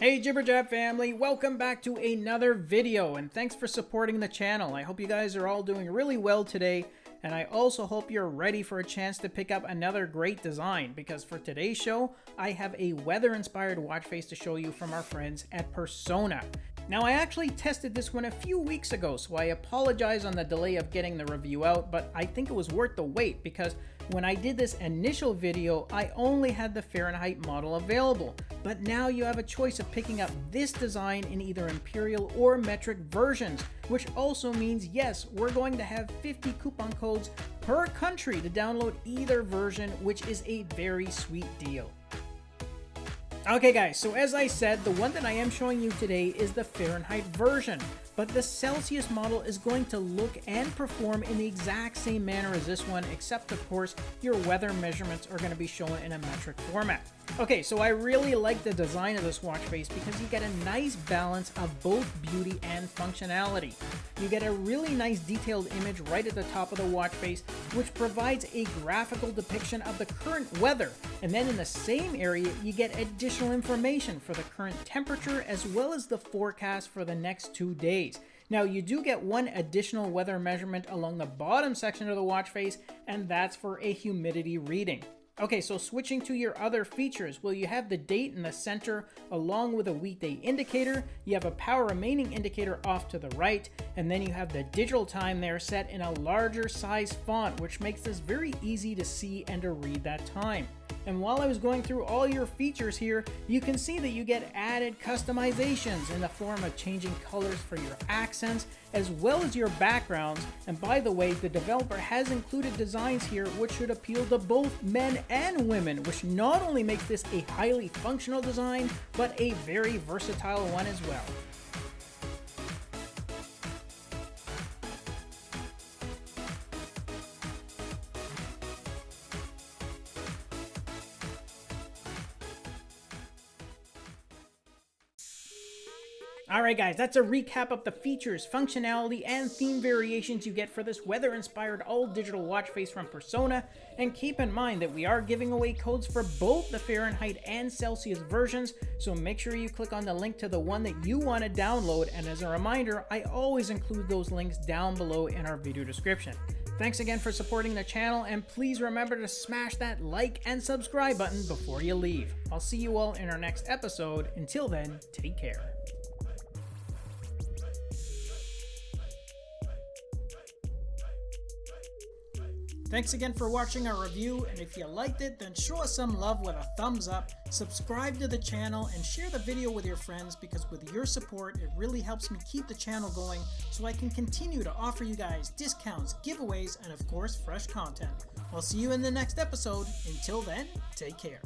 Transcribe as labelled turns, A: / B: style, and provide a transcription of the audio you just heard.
A: Hey Jibberjab family, welcome back to another video and thanks for supporting the channel. I hope you guys are all doing really well today and I also hope you're ready for a chance to pick up another great design because for today's show, I have a weather inspired watch face to show you from our friends at Persona. Now I actually tested this one a few weeks ago, so I apologize on the delay of getting the review out, but I think it was worth the wait because when I did this initial video, I only had the Fahrenheit model available, but now you have a choice of picking up this design in either Imperial or metric versions, which also means yes, we're going to have 50 coupon codes per country to download either version, which is a very sweet deal. Okay guys, so as I said, the one that I am showing you today is the Fahrenheit version, but the Celsius model is going to look and perform in the exact same manner as this one, except of course, your weather measurements are going to be shown in a metric format. Okay, so I really like the design of this watch face because you get a nice balance of both beauty and functionality. You get a really nice detailed image right at the top of the watch face, which provides a graphical depiction of the current weather. And then in the same area, you get additional information for the current temperature as well as the forecast for the next two days. Now you do get one additional weather measurement along the bottom section of the watch face, and that's for a humidity reading. Okay, so switching to your other features, well, you have the date in the center along with a weekday indicator. You have a power remaining indicator off to the right, and then you have the digital time there set in a larger size font, which makes this very easy to see and to read that time. And while I was going through all your features here, you can see that you get added customizations in the form of changing colors for your accents, as well as your backgrounds. And by the way, the developer has included designs here which should appeal to both men and women, which not only makes this a highly functional design, but a very versatile one as well. Alright guys, that's a recap of the features, functionality, and theme variations you get for this weather-inspired all-digital watch face from Persona, and keep in mind that we are giving away codes for both the Fahrenheit and Celsius versions, so make sure you click on the link to the one that you want to download, and as a reminder, I always include those links down below in our video description. Thanks again for supporting the channel, and please remember to smash that like and subscribe button before you leave. I'll see you all in our next episode. Until then, take care. Thanks again for watching our review, and if you liked it, then show us some love with a thumbs up, subscribe to the channel, and share the video with your friends because with your support, it really helps me keep the channel going so I can continue to offer you guys discounts, giveaways, and of course, fresh content. I'll see you in the next episode. Until then, take care.